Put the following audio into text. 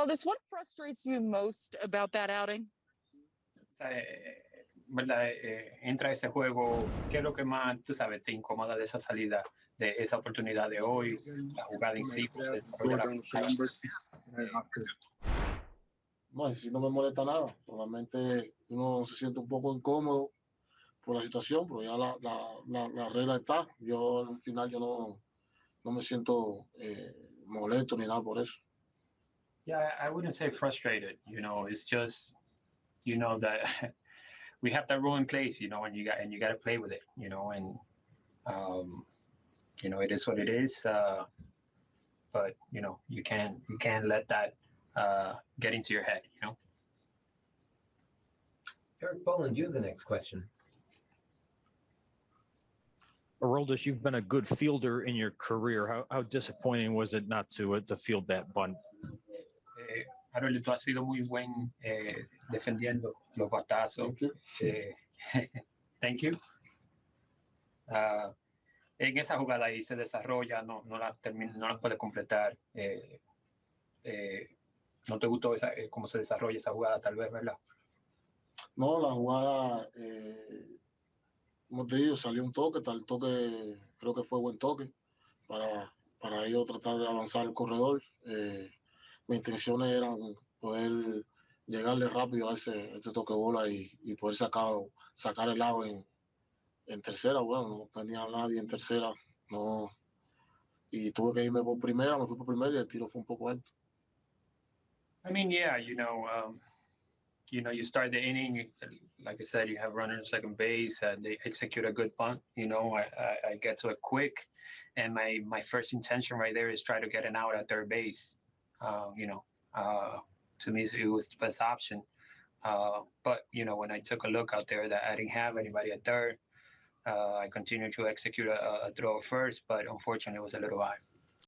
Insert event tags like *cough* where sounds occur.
Aroldis, what frustrates you most about that outing? Eh, ¿verdad? Eh, entra ese juego, ¿qué es lo que más, tú sabes, te incomoda de esa salida, de esa oportunidad de hoy, la jugada en sí? pues, No, en sí no me molesta nada. Solamente uno se siente un poco incómodo por la situación, pero ya la, la, la, la regla está. Yo al final yo no, no me siento eh, molesto ni nada por eso. Yeah, I wouldn't say frustrated. You know, it's just, you know, that *laughs* we have that rule in place. You know, and you got and you got to play with it. You know, and um, you know, it is what it is. Uh, but you know, you can't you can't let that uh, get into your head. You know. Eric Boland, you're the next question. Aroldis, you've been a good fielder in your career. How, how disappointing was it not to uh, to field that bunt? Harold, tú has sido muy buen eh, defendiendo los batazos. Thank you. Eh, *laughs* thank you. Ah, en esa jugada ahí se desarrolla, no, no, la, no la puede completar. Eh, eh, ¿No te gustó esa, cómo se desarrolla esa jugada, tal vez, verdad? No, la jugada, como te digo, salió un toque, tal toque, creo que fue buen toque para, para ellos tratar de avanzar el corredor. Eh, mis intenciones eran poder llegarle rápido a ese, este toque bola y, y poder sacar, sacar el lado en, en tercera. Bueno, no tenía a nadie en tercera, no. Y tuve que irme por primera, me fui por primera y el tiro fue un poco alto. I mean, yeah, you know, um, you know, you start the inning, like I said, you have runner on second base, and they execute a good punt. You know, I, I, I get to it quick, and my my first intention right there is try to get an out at third base. Uh, you know, uh, to me, it was the best option. Uh, but you know, when I took a look out there, that I didn't have anybody at third. Uh, I continued to execute a, a throw first, but unfortunately, it was a little high.